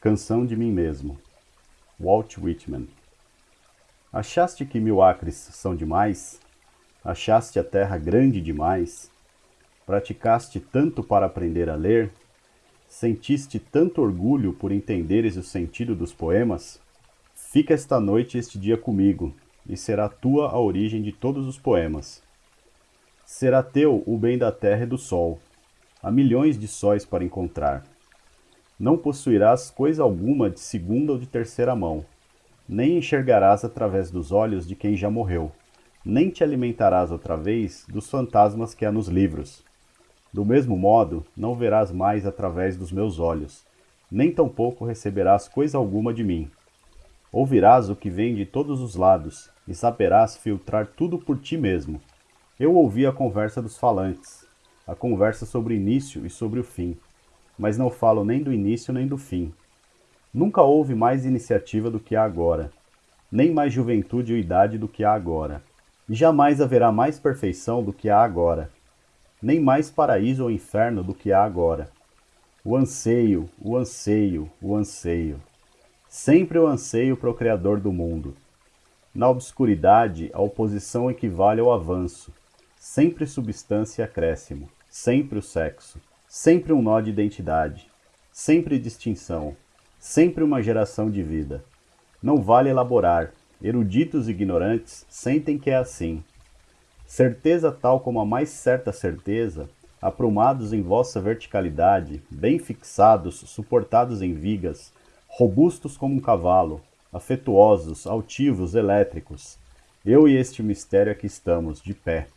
Canção de mim mesmo. Walt Whitman. Achaste que mil acres são demais? Achaste a terra grande demais? Praticaste tanto para aprender a ler? Sentiste tanto orgulho por entenderes o sentido dos poemas? Fica esta noite e este dia comigo, e será tua a origem de todos os poemas. Será teu o bem da terra e do sol. Há milhões de sóis para encontrar. Não possuirás coisa alguma de segunda ou de terceira mão, nem enxergarás através dos olhos de quem já morreu, nem te alimentarás outra vez dos fantasmas que há nos livros. Do mesmo modo, não verás mais através dos meus olhos, nem tampouco receberás coisa alguma de mim. Ouvirás o que vem de todos os lados, e saberás filtrar tudo por ti mesmo. Eu ouvi a conversa dos falantes, a conversa sobre o início e sobre o fim mas não falo nem do início nem do fim. Nunca houve mais iniciativa do que há agora, nem mais juventude ou idade do que há agora. E jamais haverá mais perfeição do que há agora, nem mais paraíso ou inferno do que há agora. O anseio, o anseio, o anseio. Sempre o anseio para o Criador do mundo. Na obscuridade, a oposição equivale ao avanço, sempre substância e acréscimo, sempre o sexo. Sempre um nó de identidade, sempre distinção, sempre uma geração de vida. Não vale elaborar, eruditos e ignorantes sentem que é assim. Certeza tal como a mais certa certeza, aprumados em vossa verticalidade, bem fixados, suportados em vigas, robustos como um cavalo, afetuosos, altivos, elétricos. Eu e este mistério aqui estamos, de pé.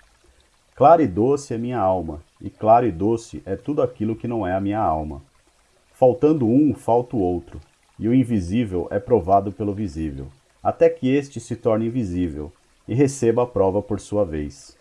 Clara e doce é minha alma, e claro e doce é tudo aquilo que não é a minha alma. Faltando um, falta o outro, e o invisível é provado pelo visível, até que este se torne invisível, e receba a prova por sua vez.